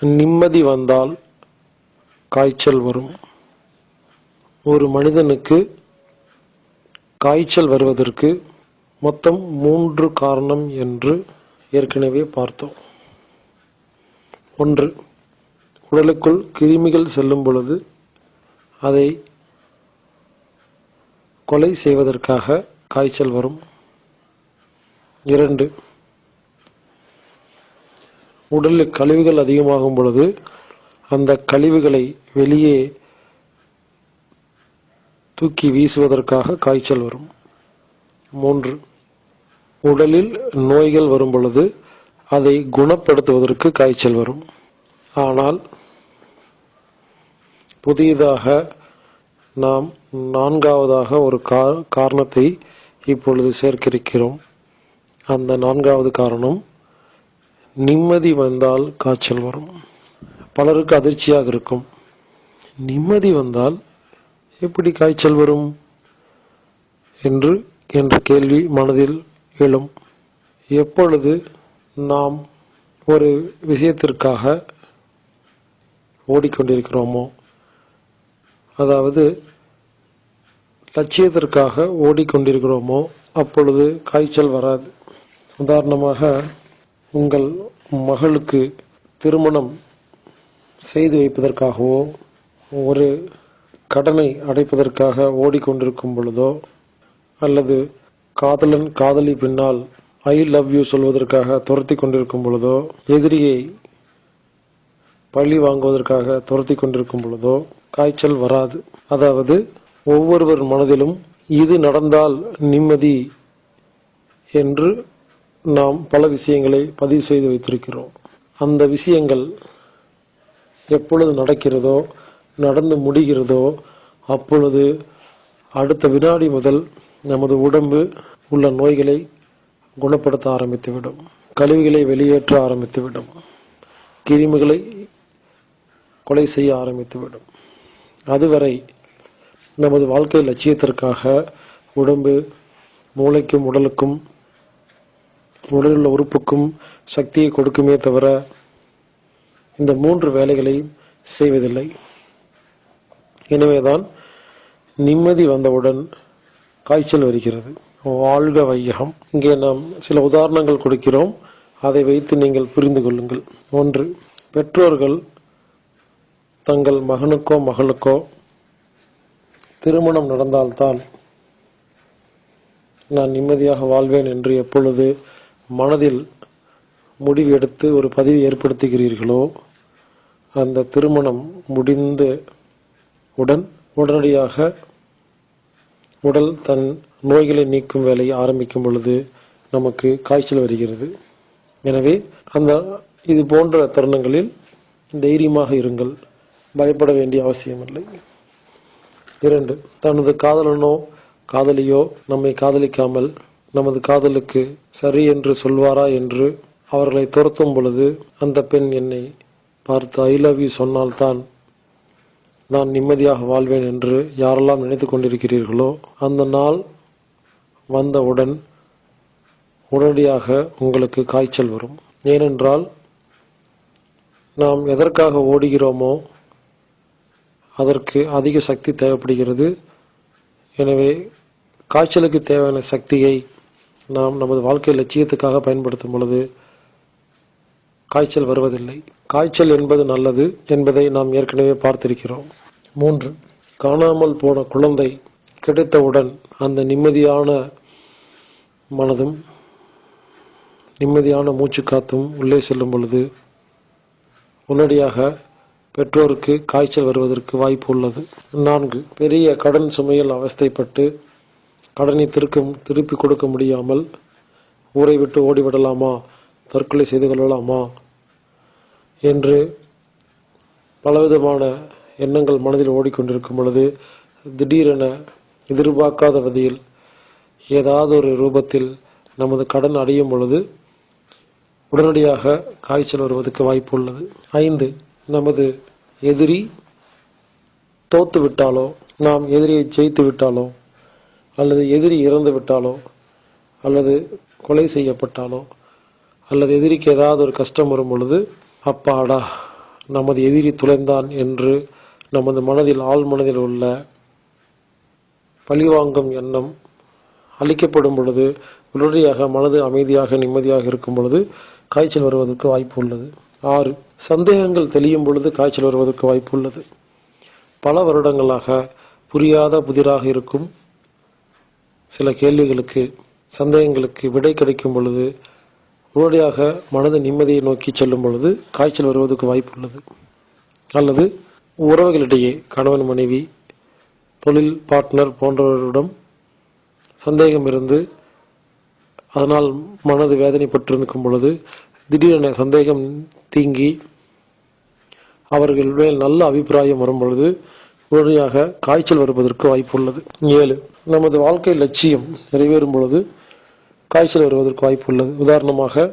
நிம்மதி வந்தால் காய்ச்சல் வரும். ஒரு மனிதனுக்கு காய்ச்சல் வருவதற்கு மொத்தம் மூன்று காரணம் என்று ஏற்கனவே பார்த்தோம். ஒன்று உடலுக்குள் கிருமிகள் செல்லும் பொழுது அதை கொலை செய்வதற்காக காய்ச்சல் வரும். இரண்டு உடலில் கழிவுகள் அதிகமாகும் பொழுது அந்த கழிவுகளை வெளியே தூக்கி வீசுவதற்காக காய்ச்சல் வரும். மூன்று உடலில் நோய்கள் வரும் பொழுது அதை குணப்படுத்துவதற்கு காய்ச்சல் வரும். ஆனால் புதியதாக நாம் நான்காவதாக ஒரு கா- காரணத்தை இப்பொழுது சேர்க்கிருக்கிறோம். அந்த நான்காவது காரணம் நிம்மதி வந்தால் காய்ச்சல் வரும். பலருக்கு அதிர்ச்சியாக இருக்கும். நிம்மதி வந்தால் எப்படி காய்ச்சல் வரும்? என்று என்ற கேள்வி மனதில் எழும். எப்பொழுது நாம் ஒரு விஷயத்திற்காக ஓடிக்கொண்டிருக்கிறோமோ அதாவது லட்சியத்திற்காக ஓடிக்கொண்டிருக்கிறோமோ அப்பொழுது காய்ச்சல் வராது. உதாரணமாக உங்கள் மகளுக்கு திருமணம் செய்து வைப்பதற்காகவோ ஒரு கடனை அடைப்பதற்காக ஓடிக்கொண்டிருக்கும் பொழுதோ அல்லது காதலன் காதலி பின்னால் ஐ லவ் யூ சொல்வதற்காக துரத்தி கொண்டிருக்கும் பொழுதோ எதிரியை பழி வாங்குவதற்காக துரத்தி கொண்டிருக்கும் பொழுதோ காய்ச்சல் வராது. அதாவது ஒவ்வொருவர் மனதிலும் இது நடந்தால் நிம்மதி என்று நாம் பல விஷயங்களை பதிவு செய்து வைத்திருக்கிறோம். அந்த விஷயங்கள் எப்பொழுது நடக்கிறதோ நடந்து முடிகிறதோ அப்பொழுது அடுத்த வினாடி முதல் நமது உடம்பு உள்ள நோய்களை குணப்படுத்த ஆரம்பித்துவிடும். கழிவுகளை வெளியேற்ற ஆரம்பித்துவிடும். கிருமிகளை கொலை செய்ய ஆரம்பித்துவிடும். அதுவரை நமது வாழ்க்கை லட்சியத்திற்காக உடம்பு மூளைக்கும் உடலுக்கும் உடலுள்ள உறுப்புக்கும் சக்தியை கொடுக்குமே தவிர இந்த மூன்று வேலைகளை செய்வதில்லை. எனவேதான் நிம்மதி வந்தவுடன் காய்ச்சல் வருகிறது. வாழ்க வையகம். இங்கே நாம் சில உதாரணங்கள் கொடுக்கிறோம். அதை வைத்து நீங்கள் புரிந்து கொள்ளுங்கள். ஒன்று பெற்றோர்கள் தங்கள் மகனுக்கோ மகளுக்கோ திருமணம் நடந்தால்தான் நான் நிம்மதியாக வாழ்வேன் என்று எப்பொழுது மனதில் முடிவு எடுத்து ஒரு பதிவு ஏற்படுத்துகிறீர்களோ அந்த திருமணம் முடிந்த உடன் உடனடியாக உடல் தன் நோய்களை நீக்கும் வேலையை ஆரம்பிக்கும் பொழுது நமக்கு காய்ச்சல் வருகிறது. எனவே அந்த இது போன்ற தருணங்களில் தைரியமாக இருங்கள். பயப்பட வேண்டிய அவசியமில்லை. இரண்டு தனது காதலனோ காதலியோ நம்மை காதலிக்காமல் நமது காதலுக்கு சரி என்று சொல்வாரா என்று அவர்களை துரத்தும் பொழுது அந்த பெண் என்னை பார்த்து ஐ லவ் யூ சொன்னால்தான் நான் நிம்மதியாக வாழ்வேன் என்று யாரெல்லாம் நினைத்து கொண்டிருக்கிறீர்களோ அந்த நாள் வந்தவுடன் உடனடியாக உங்களுக்கு காய்ச்சல் வரும். ஏனென்றால் நாம் எதற்காக ஓடுகிறோமோ அதற்கு அதிக சக்தி தேவைப்படுகிறது. எனவே காய்ச்சலுக்கு தேவையான சக்தியை நாம் நமது வாழ்க்கை லட்சியத்துக்காக பயன்படுத்தும் பொழுது காய்ச்சல் வருவதில்லை. காய்ச்சல் என்பது நல்லது என்பதை நாம் ஏற்கனவே பார்த்திருக்கிறோம். மூன்று காணாமல் போன குழந்தை கிடைத்தவுடன் அந்த நிம்மதியான மனதும் நிம்மதியான மூச்சு காத்தும் உள்ளே செல்லும் பொழுது உடனடியாக பெற்றோருக்கு காய்ச்சல் வருவதற்கு வாய்ப்பு உள்ளது. நான்கு பெரிய கடன் சுமையில் அவஸ்தைப்பட்டு கடனை திருக்க திருப்பி கொடுக்க முடியாமல் ஊரை விட்டு ஓடிவிடலாமா? தற்கொலை செய்து கொள்ளலாமா? என்று பலவிதமான எண்ணங்கள் மனதில் ஓடிக்கொண்டிருக்கும் பொழுது திடீரென எதிர்பார்க்காத வகையில் ஏதாவது ஒரு ரூபத்தில் நமது கடன் அடையும் பொழுது உடனடியாக காய்ச்சல் வருவதற்கு வாய்ப்பு உள்ளது. ஐந்து நமது எதிரி தோத்து விட்டாலோ நாம் எதிரியை ஜெயித்து விட்டாலோ அல்லது எதிரி இறந்து விட்டாலோ அல்லது கொலை செய்யப்பட்டாலோ அல்லது எதிரிக்கு ஏதாவது ஒரு கஷ்டம் வரும் பொழுது அப்பாடா நமது எதிரி துளைந்தான் என்று நமது மனதில் ஆள் மனதில் உள்ள பழிவாங்கும் எண்ணம் அளிக்கப்படும் பொழுது உடனடியாக மனது அமைதியாக நிம்மதியாக இருக்கும் பொழுது காய்ச்சல் வருவதற்கு வாய்ப்பு உள்ளது. ஆறு சந்தேகங்கள் தெளியும் பொழுது காய்ச்சல் வருவதற்கு வாய்ப்பு உள்ளது. பல வருடங்களாக புரியாத புதிராக இருக்கும் சில கேள்விகளுக்கு சந்தேகங்களுக்கு விடை கிடைக்கும் பொழுது உடனடியாக மனது நிம்மதியை நோக்கி செல்லும் பொழுது காய்ச்சல் வருவதற்கு வாய்ப்பு உள்ளது. அல்லது உறவுகளிடையே கணவன் மனைவி தொழில் பார்ட்னர் போன்றவரிடம் சந்தேகம் இருந்து அதனால் மனது வேதனைப்பட்டிருக்கும் பொழுது திடீரென சந்தேகம் தீங்கி அவர்கள் மேல் நல்ல அபிப்பிராயம் வரும் பொழுது வழியாக காய்ச்சல் வருவதற்கு வாய்ப்பு உள்ளது. ஏழு நமது வாழ்க்கை லட்சியம் நிறைவேறும் பொழுது காய்ச்சல் வருவதற்கு வாய்ப்பு உள்ளது. உதாரணமாக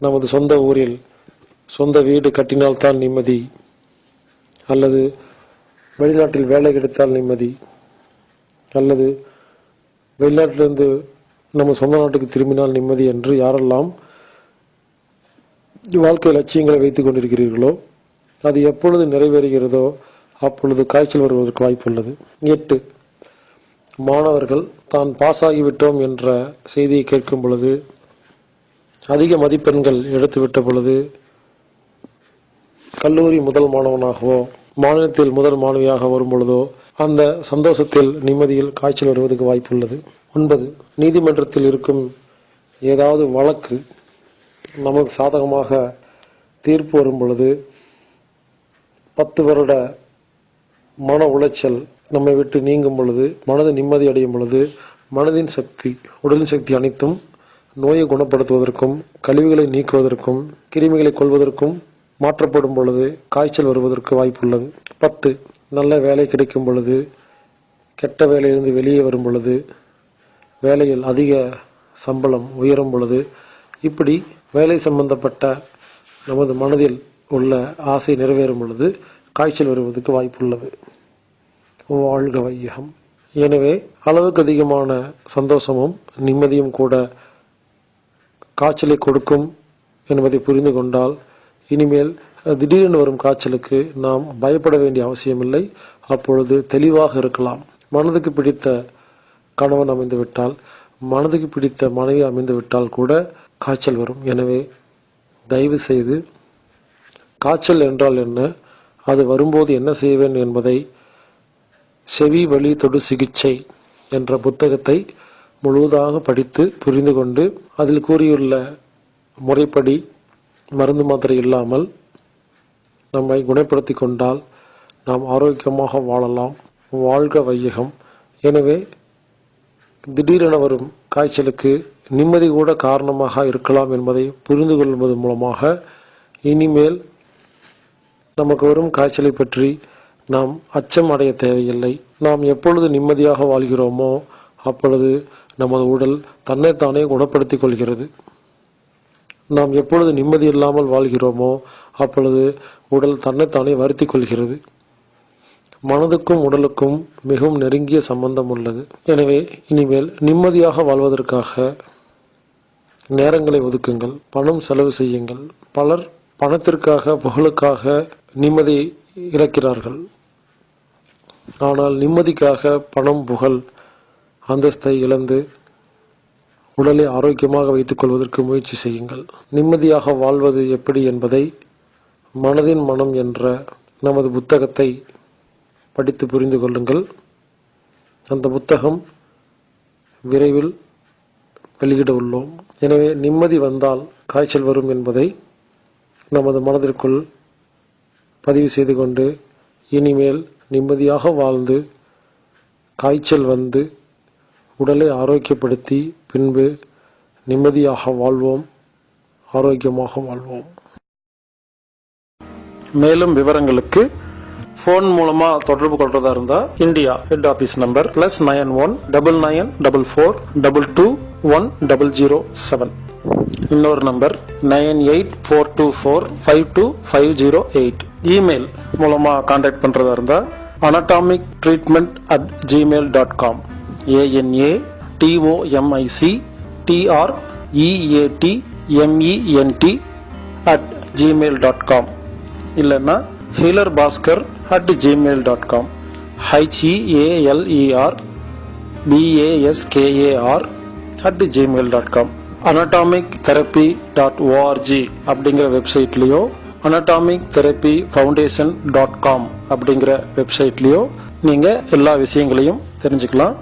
நமது சொந்த ஊரில் சொந்த வீடு கட்டினால்தான் நிம்மதி அல்லது வெளிநாட்டில் வேலை கிடைத்தால் நிம்மதி அல்லது வெளிநாட்டிலிருந்து நம்ம சொந்த நாட்டுக்கு திரும்பினால் நிம்மதி என்று யாரெல்லாம் வாழ்க்கை லட்சியங்களை வைத்துக் கொண்டிருக்கிறீர்களோ அது எப்பொழுது நிறைவேறுகிறதோ அப்பொழுது காய்ச்சல் வருவதற்கு வாய்ப்புள்ளது. எட்டு மாணவர்கள் தான் பாஸ் ஆகிவிட்டோம் என்ற செய்தியை கேட்கும் பொழுது அதிக மதிப்பெண்கள் எடுத்துவிட்ட பொழுது கல்லூரி முதல் மாணவனாகவோ மாநிலத்தில் முதல் மாணவியாக வரும் பொழுதோ அந்த சந்தோஷத்தில் நிம்மதியில் காய்ச்சல் வருவதற்கு வாய்ப்புள்ளது. ஒன்பது நீதிமன்றத்தில் இருக்கும் ஏதாவது வழக்கு நமக்கு சாதகமாக தீர்ப்பு வரும் பொழுது பத்து வருட மன உளைச்சல் நம்மை விட்டு நீங்கும் பொழுது மனது நிம்மதி அடையும் பொழுது மனதின் சக்தி உடலின் சக்தி அனைத்தும் நோயை குணப்படுத்துவதற்கும் கழிவுகளை நீக்குவதற்கும் கிருமிகளை கொள்வதற்கும் மாற்றப்படும் பொழுது காய்ச்சல் வருவதற்கு வாய்ப்புள்ளது பத்து நல்ல வேலை கிடைக்கும் பொழுது கெட்ட வேலையிலிருந்து வெளியே வரும் பொழுது வேலையில் அதிக சம்பளம் உயரும் பொழுது இப்படி வேலை சம்பந்தப்பட்ட நமது மனதில் உள்ள ஆசை நிறைவேறும் பொழுது காய்ச்சல் வருவதற்கு வாய்ப்புள்ளது. வாழ்க வையகம். எனவே அளவுக்கு அதிகமான சந்தோஷமும் நிம்மதியும் கூட காய்ச்சலை கொடுக்கும் என்பதை புரிந்து கொண்டால் இனிமேல் திடீரென வரும் காய்ச்சலுக்கு நாம் பயப்பட வேண்டிய அவசியமில்லை. அப்பொழுது தெளிவாக இருக்கலாம். மனதுக்கு பிடித்த கணவன் அமைந்துவிட்டால் மனதுக்கு பிடித்த மனைவி அமைந்துவிட்டால் கூட காய்ச்சல் வரும். எனவே தயவு செய்து காய்ச்சல் என்றால் என்ன? அது வரும்போது என்ன செய்வேன் என்பதை செவி வழி தொடு சிகிச்சை என்ற புத்தகத்தை முழுவதாக படித்து புரிந்து கொண்டு அதில் கூறியுள்ள முறைப்படி மருந்து மாத்திரை இல்லாமல் நம்மை குணப்படுத்தி கொண்டால் நாம் ஆரோக்கியமாக வாழலாம். வாழ்க வையகம். எனவே திடீரென வரும் காய்ச்சலுக்கு நிம்மதி கூட காரணமாக இருக்கலாம் என்பதை புரிந்து கொள்வது மூலமாக இனிமேல் நமக்கு வரும் காய்ச்சலை பற்றி நாம் அச்சம் அடைய தேவையில்லை. நாம் எப்பொழுது நிம்மதியாக வாழ்கிறோமோ அப்பொழுது நமது உடல் தன்னைத்தானே குணப்படுத்திக் கொள்கிறது. நாம் எப்பொழுது நிம்மதி இல்லாமல் வாழ்கிறோமோ அப்பொழுது உடல் தன்னைத்தானே வருத்தி கொள்கிறது. மனதுக்கும் உடலுக்கும் மிகவும் நெருங்கிய சம்பந்தம் உள்ளது. எனவே இனிமேல் நிம்மதியாக வாழ்வதற்காக நேரங்களை ஒதுக்குங்கள் பணம் செலவு செய்யுங்கள். பலர் பணத்திற்காக புகழுக்காக நிம்மதி இழக்கிறார்கள். ஆனால் நிம்மதிக்காக பணம் புகழ் அந்தஸ்தை இழந்து உடலை ஆரோக்கியமாக வைத்துக் கொள்வதற்கு முயற்சி செய்யுங்கள். நிம்மதியாக வாழ்வது எப்படி என்பதை மனதின் மனம் என்ற நமது புத்தகத்தை படித்து புரிந்து கொள்ளுங்கள். அந்த புத்தகம் விரைவில் வெளியிட உள்ளோம். எனவே நிம்மதி வந்தால் காய்ச்சல் வரும் என்பதை நமது மனதிற்குள் பதிவு செய்து கொண்டு இனிமேல் நிம்மதியாக வாழ்ந்து காய்ச்சல் வந்து உடலை ஆரோக்கியப்படுத்தி பின்பு நிம்மதியாக வாழ்வோம் ஆரோக்கியமாக வாழ்வோம். மேலும் விவரங்களுக்கு ஃபோன் மூலமா தொடர்பு கொள்றதா இருந்தா India head office number plus nine one double nine double four double two one double zero seven இன்னொரு number nine eight four two four five two five zero eight. Email மூலமாக காண்டாக்ட் பண்ணுறதா இருந்தால் anatomic treatment at Gmail dot com A N A T O M I C T R E A T M E N T at Gmail dot com இல்லைன்னா healer Baskar at Gmail dot com H E A L E R B A S K A R at Gmail dot com anatomic therapy dot O R G அப்படிங்கிற வெப்சைட்லேயோ anatomic therapy foundation dot com அப்படிங்கிற வெப்சைட்லேயோ நீங்கள் எல்லா விஷயங்களையும் தெரிஞ்சுக்கலாம்.